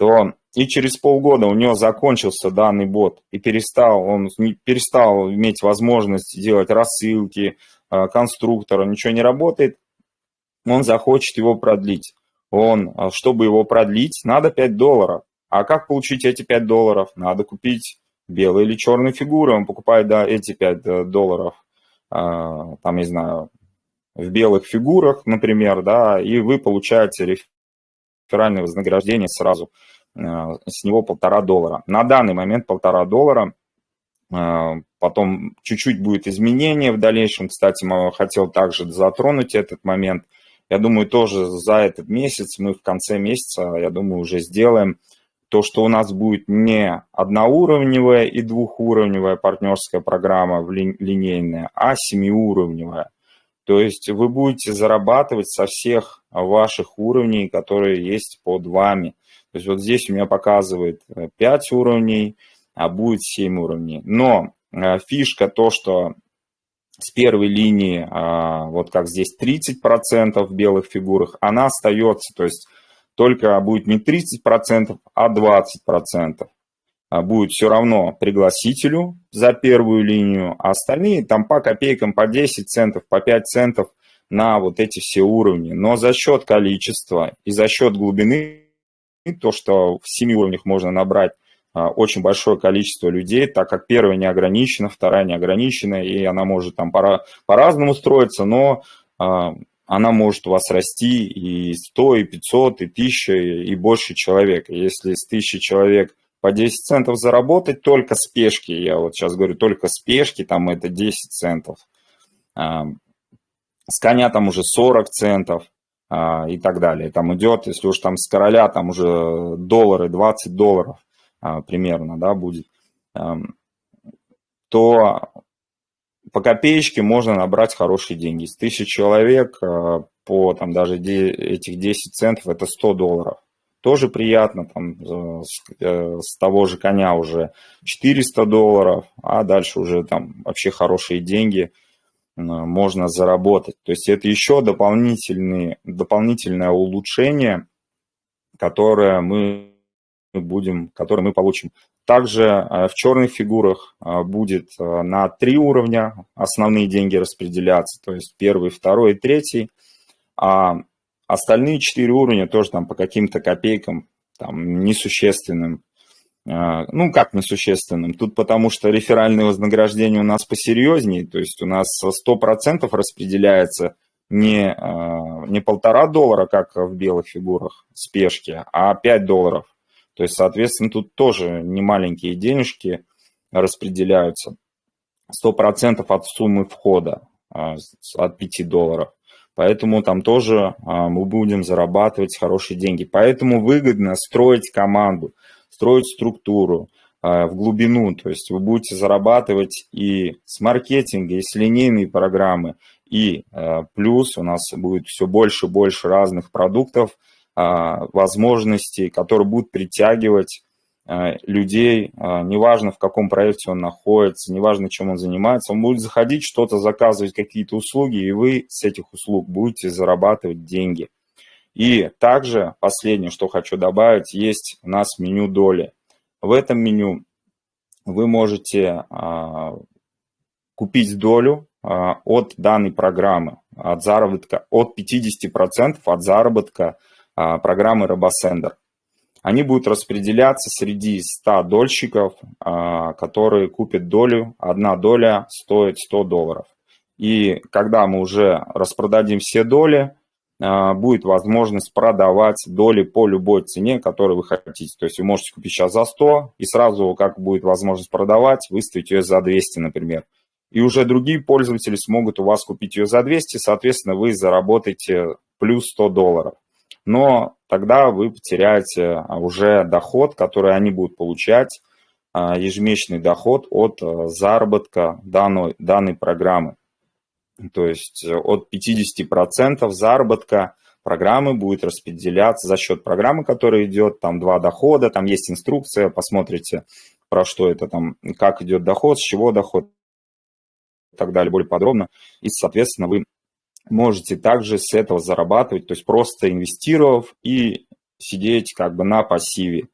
S1: то и через полгода у него закончился данный бот, и перестал, он перестал иметь возможность делать рассылки, конструктора, ничего не работает, он захочет его продлить. Он, э, чтобы его продлить, надо 5 долларов. А как получить эти 5 долларов? Надо купить белые или черные фигуры. Он покупает да, эти 5 э, долларов, там, не знаю, в белых фигурах, например, да, и вы получаете реферальное вознаграждение сразу э, с него полтора доллара. На данный момент полтора доллара, э, потом чуть-чуть будет изменение в дальнейшем. Кстати, хотел также затронуть этот момент. Я думаю, тоже за этот месяц, мы в конце месяца, я думаю, уже сделаем то, что у нас будет не одноуровневая и двухуровневая партнерская программа линейная, а семиуровневая. То есть вы будете зарабатывать со всех ваших уровней, которые есть под вами. То есть вот здесь у меня показывает 5 э, уровней, а будет 7 уровней. Но э, фишка то, что с первой линии, а, вот как здесь 30% в белых фигурах, она остается, то есть только будет не 30%, а 20%. А, будет все равно пригласителю за первую линию, а остальные там по копейкам, по 10 центов, по 5 центов на вот эти все уровни. Но за счет количества и за счет глубины, то, что в 7 уровнях можно набрать очень большое количество людей, так как первая не ограничена, вторая не ограничена, и она может там по-разному строиться, но а, она может у вас расти и 100, и 500, и 1000, и больше человек. Если с 1000 человек по 10 центов заработать только с пешки, я вот сейчас говорю, только с пешки, там это 10 центов. А, с коня там уже 40 центов а, и так далее. Там идет, если уж там с короля, там уже доллары, 20 долларов а, примерно, да, будет, то по копеечке можно набрать хорошие деньги. С тысячи человек по там даже этих 10 центов это 100 долларов тоже приятно, там э, с, того же коня уже 400 долларов, а дальше уже там вообще хорошие деньги можно заработать. То есть это еще дополнительные, дополнительное улучшение, которое мы будем, которое мы получим. Также в черных фигурах будет на три уровня основные деньги распределяться, то есть первый, второй и третий. А Остальные четыре уровня тоже там по каким-то копейкам, там несущественным. Ну, как несущественным? Тут потому что реферальные вознаграждения у нас посерьезнее, то есть у нас 100% распределяется не, не полтора доллара, как в белых фигурах спешки, а 5 долларов. То есть, соответственно, тут тоже не маленькие денежки распределяются. 100% от суммы входа, а, от 5 долларов. Поэтому там тоже а, мы будем зарабатывать хорошие деньги. Поэтому выгодно строить команду, строить структуру а, в глубину. То есть вы будете зарабатывать и с маркетинга, и с линейной программы. И плюс у нас будет все больше и больше разных продуктов, возможностей, которые будут притягивать Э, людей, э, неважно в каком проекте он находится, неважно чем он занимается, он будет заходить, что-то заказывать, какие-то услуги, и вы с этих услуг будете зарабатывать деньги. И также, последнее, что хочу добавить, есть у нас меню доли. В этом меню вы можете а, купить долю а, от данной программы, от заработка, от 50% от заработка а, программы RoboSender они будут распределяться среди 100 дольщиков, а, которые купят долю. Одна доля стоит 100 долларов. И когда мы уже распродадим все доли, а, будет возможность продавать доли по любой цене, которую вы хотите. То есть вы можете купить сейчас за 100, и сразу, как будет возможность продавать, выставить ее за 200, например. И уже другие пользователи смогут у вас купить ее за 200, соответственно, вы заработаете плюс 100 долларов. Но тогда вы потеряете уже доход, который они будут получать, а, ежемесячный доход от а, заработка данной, данной программы. То есть э, от 50% заработка программы будет распределяться за счет программы, которая идет, там два дохода, там есть инструкция, посмотрите, про что это там, как идет доход, с чего доход и так далее, более подробно. И, соответственно, вы можете также с этого зарабатывать, то есть просто инвестировав и сидеть как бы на пассиве.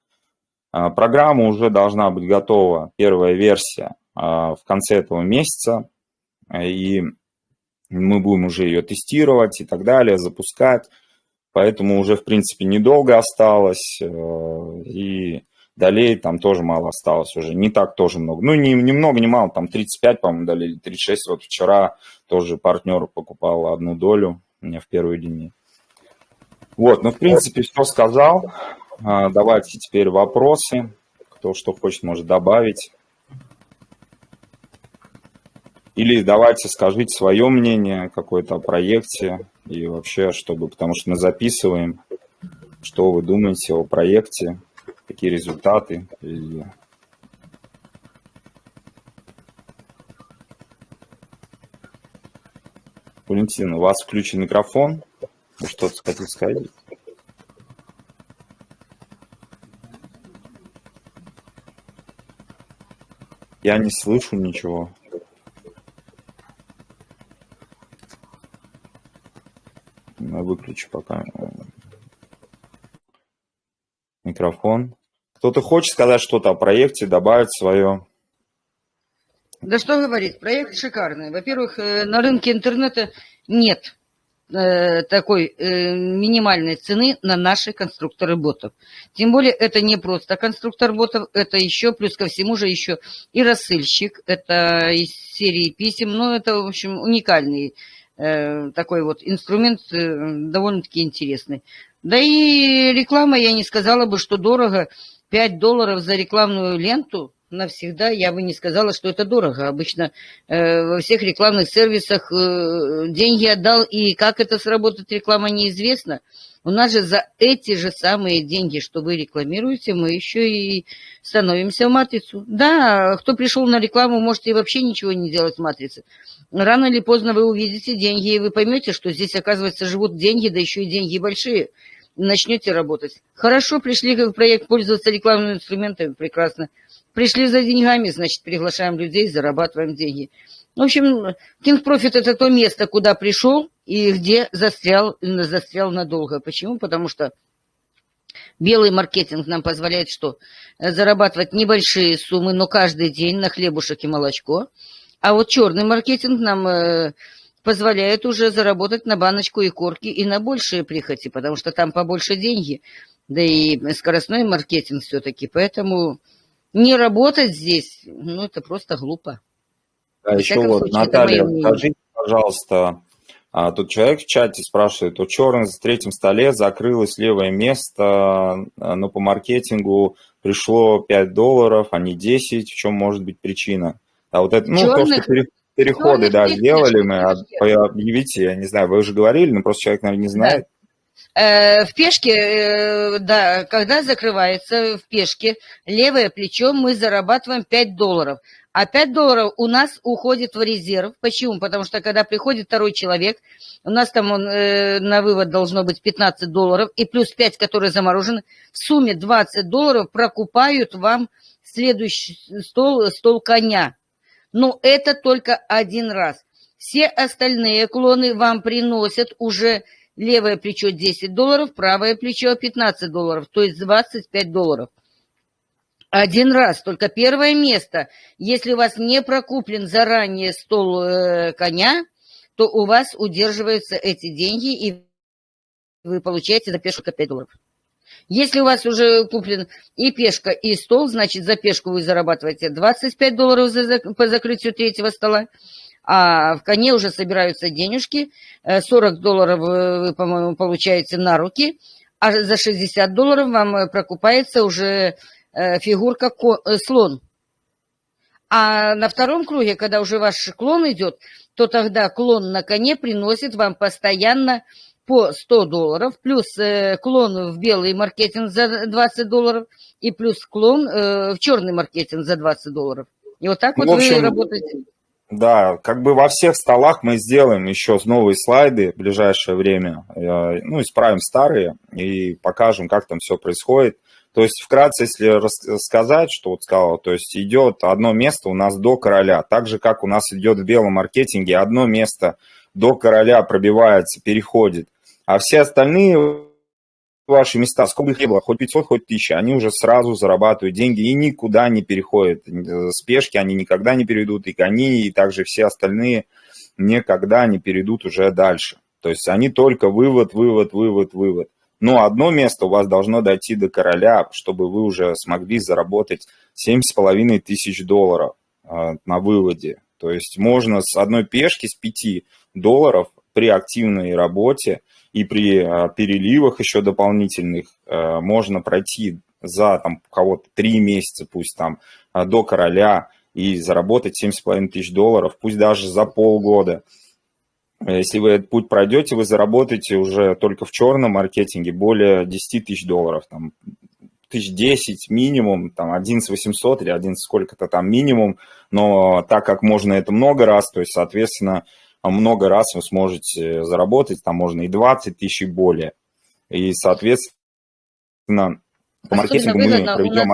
S1: А, программа уже должна быть готова, первая версия, а, в конце этого месяца, и мы будем уже ее тестировать и так далее, запускать. Поэтому уже, в принципе, недолго осталось, э, и долей там тоже мало осталось уже, не так тоже много. Ну, не, не много, не мало, там 35, по-моему, долей, 36. Вот вчера тоже партнер покупал одну долю у меня в первые дни. Вот, ну, в принципе, все сказал. А, давайте теперь вопросы. Кто что хочет, может добавить. Или давайте скажите свое мнение какое-то о проекте и вообще, чтобы, потому что мы записываем, что вы думаете о проекте, какие результаты. И... Валентин, у вас включен микрофон. Вы что-то хотите сказать? Я не слышу ничего. выключу пока микрофон. Кто-то хочет сказать что-то о проекте, добавить свое?
S2: Да что говорить, проект шикарный. Во-первых, э, на рынке интернета нет э, такой э, минимальной цены на наши конструкторы ботов. Тем более это не просто конструктор ботов, это еще, плюс ко всему же еще и рассыльщик, это из серии писем, ну это, в общем, уникальный такой вот инструмент э, довольно-таки интересный. Да и реклама, я не сказала бы, что дорого. 5 долларов за рекламную ленту навсегда я бы не сказала, что это дорого. Обычно э, во всех рекламных сервисах э, деньги отдал, и как это сработает реклама, неизвестно. У нас же за эти же самые деньги, что вы рекламируете, мы еще и становимся в матрицу. Да, кто пришел на рекламу, может и вообще ничего не делать в матрице. Рано или поздно вы увидите деньги, и вы поймете, что здесь, оказывается, живут деньги, да еще и деньги большие. начнете работать. Хорошо, пришли в проект пользоваться рекламными инструментами, прекрасно. Пришли за деньгами, значит, приглашаем людей, зарабатываем деньги. В общем, King Profit – это то место, куда пришел и где застрял, застрял надолго. Почему? Потому что белый маркетинг нам позволяет что? Зарабатывать небольшие суммы, но каждый день на хлебушек и молочко. А вот черный маркетинг нам э, позволяет уже заработать на баночку и корки и на большие прихоти, потому что там побольше деньги. Да и скоростной маркетинг все-таки. Поэтому не работать здесь, ну, это просто глупо.
S1: Да, еще вот, случае, Наталья, скажите, пожалуйста, а, тут человек в чате спрашивает, у черных в третьем столе закрылось левое место, а, но по маркетингу пришло 5 долларов, а не 10. В чем может быть причина? А вот это, ну, черных, то, что переходы, да, сделали мы, а, объявите, я не знаю, вы уже говорили, но просто человек, наверное, не знает. Да.
S2: Э, в пешке, э, да, когда закрывается в пешке левое плечо, мы зарабатываем 5 долларов. А 5 долларов у нас уходит в резерв. Почему? Потому что когда приходит второй человек, у нас там он, э, на вывод должно быть 15 долларов, и плюс 5, которые заморожены, в сумме 20 долларов прокупают вам следующий стол, стол коня. Но это только один раз. Все остальные клоны вам приносят уже Левое плечо 10 долларов, правое плечо 15 долларов, то есть 25 долларов. Один раз, только первое место. Если у вас не прокуплен заранее стол э, коня, то у вас удерживаются эти деньги, и вы получаете за пешку 5 долларов. Если у вас уже куплен и пешка, и стол, значит, за пешку вы зарабатываете 25 долларов за, по закрытию третьего стола, А в коне уже собираются денежки, 40 долларов вы, по-моему, получаете на руки, а за 60 долларов вам прокупается уже фигурка слон. А на втором круге, когда уже ваш клон идет, то тогда клон на коне приносит вам постоянно по 100 долларов, плюс э, клон в белый маркетинг за 20 долларов и плюс клон э, в черный маркетинг за 20 долларов. И вот так ну, вот общем, вы работаете.
S1: Да, как бы во всех столах мы сделаем еще новые слайды в ближайшее время. Э, ну, исправим старые и покажем, как там все происходит. То есть, вкратце, если рассказать, что вот сказал, то есть идет одно место у нас до короля, так же, как у нас идет в белом маркетинге, одно место до короля пробивается, переходит, а все остальные ваши места, сколько их было, хоть 500, хоть 1000, они уже сразу зарабатывают деньги и никуда не переходят. Спешки они никогда не перейдут, и кони, и также все остальные никогда не перейдут уже дальше. То есть они только вывод, вывод, вывод, вывод. Но одно место у вас должно дойти до короля, чтобы вы уже смогли заработать 7,5 тысяч долларов э, на выводе. То есть можно с одной пешки, с 5 долларов при активной работе и при э, переливах еще дополнительных э, можно пройти за там кого-то 3 месяца, пусть там до короля, и заработать 7,5 тысяч долларов, пусть даже за полгода. Если вы этот путь пройдете, вы заработаете уже только в черном маркетинге более 10 тысяч долларов, там, тысяч 10 минимум, там, 11 800 или 11 сколько-то там минимум, но так как можно это много раз, то есть, соответственно, много раз вы сможете заработать, там можно и 20 тысяч и более. И, соответственно, по маркетингу мы проведем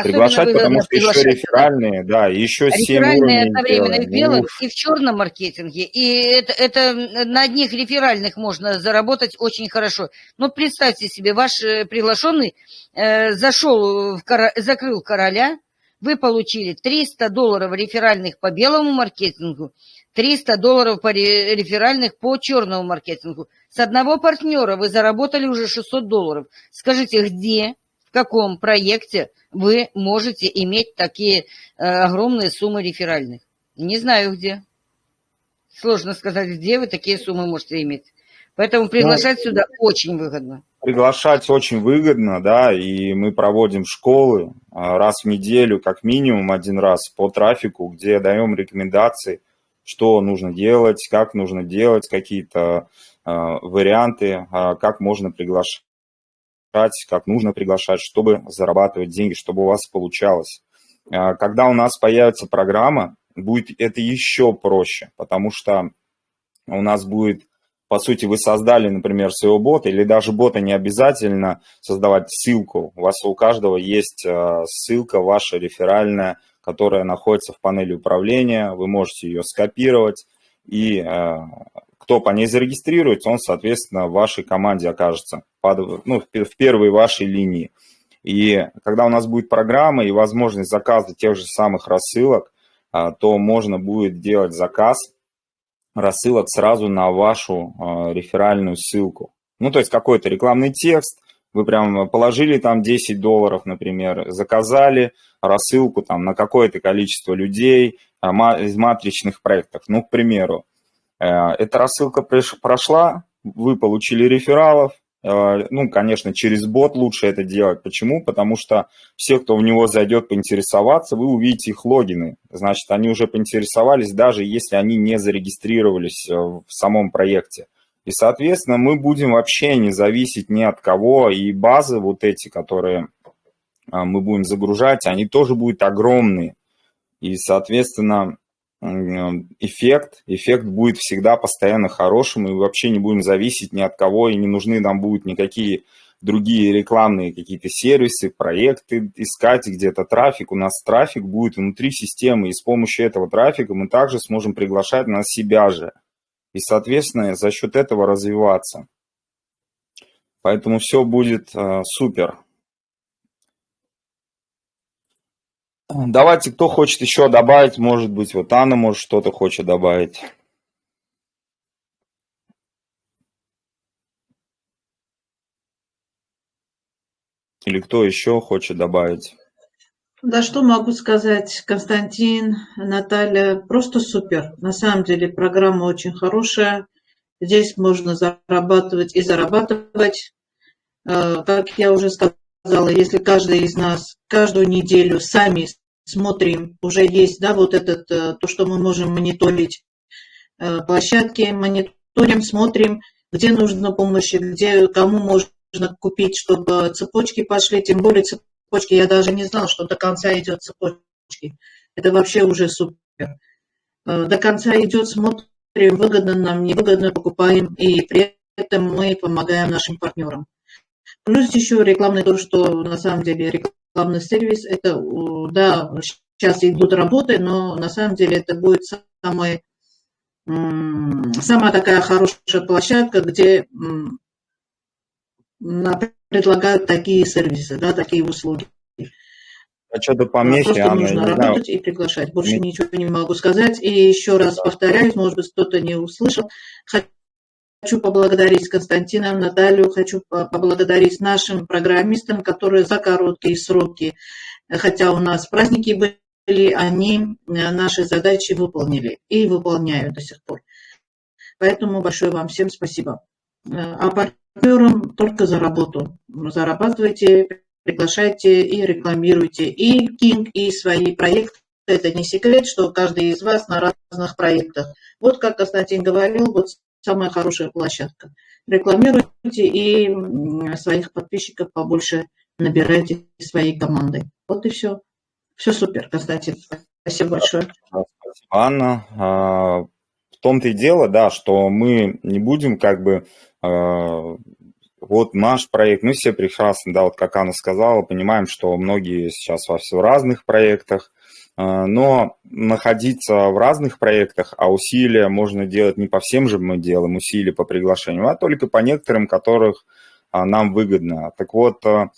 S1: отдельно. Приглашать, потому что еще реферальные, да, еще 7 уровней.
S2: одновременно и в белом, и в черном маркетинге. И это, это на одних реферальных можно заработать очень хорошо. Но представьте себе, ваш э, приглашенный э, зашел, в кор... закрыл короля, вы получили 300 долларов реферальных по белому маркетингу, 300 долларов по реферальных по черному маркетингу. С одного партнера вы заработали уже 600 долларов. Скажите, где в каком проекте вы можете иметь такие э, огромные суммы реферальных. Не знаю где. Сложно сказать, где вы такие суммы можете иметь. Поэтому приглашать ну, сюда очень выгодно.
S1: Приглашать очень выгодно, да, и мы проводим школы а, раз в неделю, как минимум один раз по трафику, где даем рекомендации, что нужно делать, как нужно делать, какие-то э, варианты, э, как можно приглашать как нужно приглашать, чтобы зарабатывать деньги, чтобы у вас получалось. А, когда у нас появится программа, будет это еще проще, потому что у нас будет, по сути, вы создали, например, своего бота, или даже бота не обязательно создавать ссылку. У вас у каждого есть а, ссылка ваша реферальная, которая находится в панели управления, вы можете ее скопировать и а, кто по ней зарегистрируется, он, соответственно, в вашей команде окажется, под, ну, в первой вашей линии. И когда у нас будет программа и возможность заказа тех же самых рассылок, а, то можно будет делать заказ рассылок сразу на вашу а, реферальную ссылку. Ну, то есть какой-то рекламный текст, вы прям положили там 10 долларов, например, заказали рассылку там на какое-то количество людей а, из матричных проектов. Ну, к примеру, эта рассылка прошла, вы получили рефералов, э, ну, конечно, через бот лучше это делать. Почему? Потому что все, кто в него зайдет поинтересоваться, вы увидите их логины. Значит, они уже поинтересовались, даже если они не зарегистрировались э, в самом проекте. И, соответственно, мы будем вообще не зависеть ни от кого. И базы вот эти, которые мы будем загружать, они тоже будут огромные. И, соответственно, эффект, эффект будет всегда постоянно хорошим, и вообще не будем зависеть ни от кого, и не нужны нам будут никакие другие рекламные какие-то сервисы, проекты искать где-то трафик. У нас трафик будет внутри системы, и с помощью этого трафика мы также сможем приглашать на себя же. И, соответственно, за счет этого развиваться. Поэтому все будет э, супер. Давайте, кто хочет еще добавить, может быть, вот Анна может что-то хочет добавить. Или кто еще хочет добавить?
S3: Да, что могу сказать, Константин, Наталья, просто супер. На самом деле программа очень хорошая. Здесь можно зарабатывать и зарабатывать. Э, как я уже сказала, если каждый из нас каждую неделю сами смотрим, уже есть, да, вот этот, э, то, что мы можем мониторить э, площадки, мониторим, смотрим, где нужна помощь, где, кому можно купить, чтобы цепочки пошли, тем более цепочки, я даже не знал, что до конца идет цепочки. Это вообще уже супер. До конца идет, смотрим, выгодно нам, невыгодно покупаем, и при этом мы помогаем нашим партнерам. Плюс еще рекламный то, что на самом деле рекламный сервис, это, да, сейчас идут работы, но на самом деле это будет самый, самая такая хорошая площадка, где предлагают такие сервисы, да, такие услуги.
S1: А что-то помехи,
S3: Просто Анна, нужно работать знаю. и приглашать. Больше Мне... ничего не могу сказать. И еще раз повторяюсь, может быть, кто-то не услышал. Хочу поблагодарить Константина, Наталью, хочу поблагодарить нашим программистам, которые за короткие сроки, хотя у нас праздники были, они э, наши задачи выполнили и выполняют до сих пор. Поэтому большое вам всем спасибо. Э, а партнерам только за работу. Зарабатывайте, приглашайте и рекламируйте и King, и свои проекты. Это не секрет, что каждый из вас на разных проектах. Вот как Константин говорил, вот самая хорошая площадка. Рекламируйте и своих подписчиков побольше набирайте своей командой. Вот и все. Все супер, Константин. Спасибо большое.
S1: Спасибо, Анна. А, в том-то и дело, да, что мы не будем как бы а, вот наш проект, мы все прекрасно, да, вот как Анна сказала, понимаем, что многие сейчас во все разных проектах, но находиться в разных проектах, а усилия можно делать не по всем же мы делаем усилия по приглашению, а только по некоторым, которых а, нам выгодно. Так вот, а,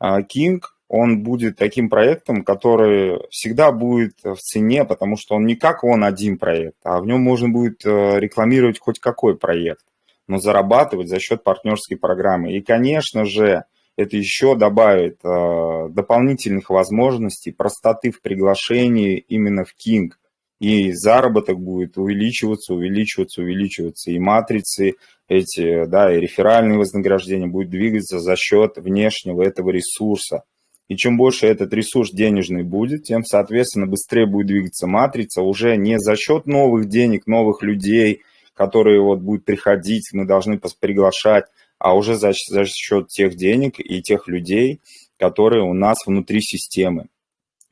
S1: King, он будет таким проектом, который всегда будет в цене, потому что он не как он один проект, а в нем можно будет рекламировать хоть какой проект но зарабатывать за счет партнерской программы. И, конечно же, это еще добавит э, дополнительных возможностей, простоты в приглашении именно в King. И заработок будет увеличиваться, увеличиваться, увеличиваться. И матрицы эти, да, и реферальные вознаграждения будут двигаться за счет внешнего этого ресурса. И чем больше этот ресурс денежный будет, тем, соответственно, быстрее будет двигаться матрица уже не за счет новых денег, новых людей, которые вот будут приходить, мы должны приглашать, а уже за, за счет тех денег и тех людей, которые у нас внутри системы.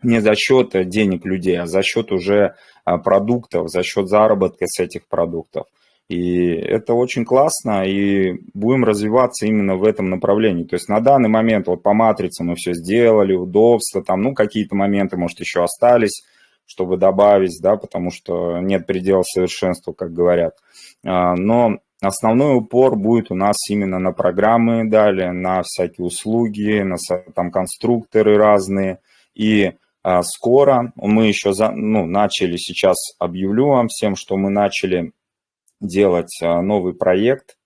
S1: Не за счет денег людей, а за счет уже а, продуктов, за счет заработка с этих продуктов. И это очень классно, и будем развиваться именно в этом направлении. То есть на данный момент вот по матрице мы все сделали, удобство, там, ну, какие-то моменты, может, еще остались, чтобы добавить, да, потому что нет предела совершенства, как говорят. А, но основной упор будет у нас именно на программы далее, на всякие услуги, на там конструкторы разные. И а, скоро мы еще за, ну, начали, сейчас объявлю вам всем, что мы начали делать а, новый проект,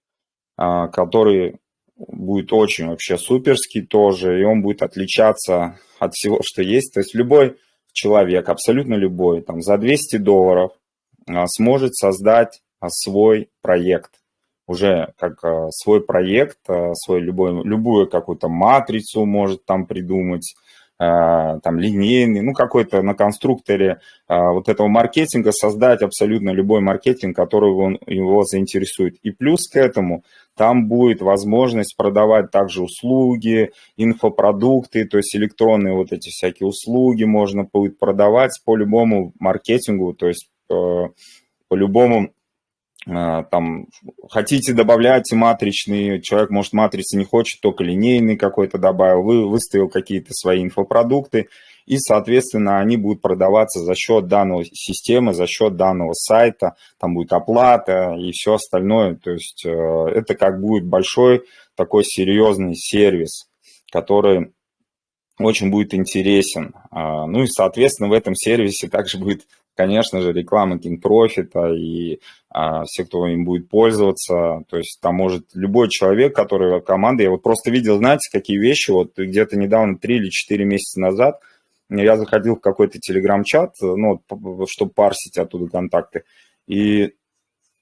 S1: который будет очень вообще суперский тоже, и он будет отличаться от всего, что есть. То есть любой человек, абсолютно любой, там, за 200 долларов а, сможет создать а, свой проект. Уже как а, свой проект, свой любой, любую какую-то матрицу может там придумать, там линейный, ну какой-то на конструкторе вот этого маркетинга создать абсолютно любой маркетинг, который он, его заинтересует. И плюс к этому там будет возможность продавать также услуги, инфопродукты, то есть электронные вот эти всякие услуги можно будет продавать по любому маркетингу, то есть э, по любому там хотите добавлять матричный, человек может матрицы не хочет, только линейный какой-то добавил, вы выставил какие-то свои инфопродукты, и, соответственно, они будут продаваться за счет данной системы, за счет данного сайта, там будет оплата и все остальное. То есть э, это как будет большой такой серьезный сервис, который очень будет интересен. А, ну и, соответственно, в этом сервисе также будет, конечно же, реклама Кинпрофита и а, все, кто им будет пользоваться. То есть там может любой человек, который команда, я вот просто видел, знаете, какие вещи, вот где-то недавно, 3 или 4 месяца назад, я заходил в какой-то телеграм-чат, ну, чтобы парсить оттуда контакты, и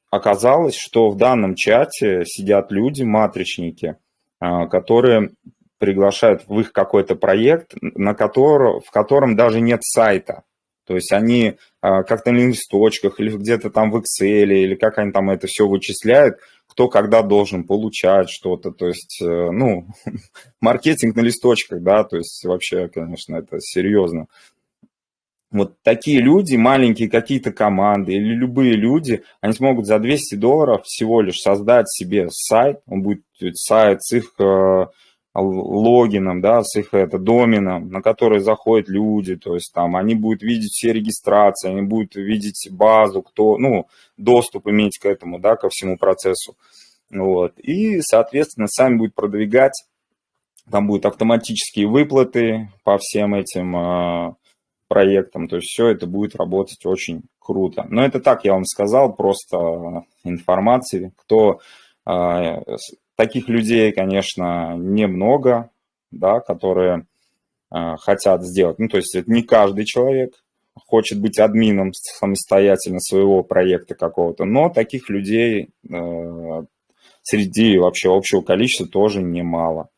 S1: оказалось, что в данном чате сидят люди, матричники, а, которые приглашают в их какой-то проект, на который, в котором даже нет сайта. То есть они а, как-то на листочках или где-то там в Excel, или как они там это все вычисляют, кто когда должен получать что-то. То есть, э, ну, маркетинг на листочках, да, то есть вообще, конечно, это серьезно. Вот такие люди, маленькие какие-то команды или любые люди, они смогут за 200 долларов всего лишь создать себе сайт, он будет сайт с их э, логином, да, с их это, доменом, на который заходят люди, то есть там они будут видеть все регистрации, они будут видеть базу, кто, ну, доступ иметь к этому, да, ко всему процессу. Вот. И, соответственно, сами будет продвигать, там будут автоматические выплаты по всем этим э, проектам, то есть все это будет работать очень круто. Но это так я вам сказал, просто информации, кто Таких людей, конечно, немного, да, которые э, хотят сделать. Ну, то есть это не каждый человек хочет быть админом самостоятельно своего проекта какого-то, но таких людей э, среди вообще общего количества тоже немало.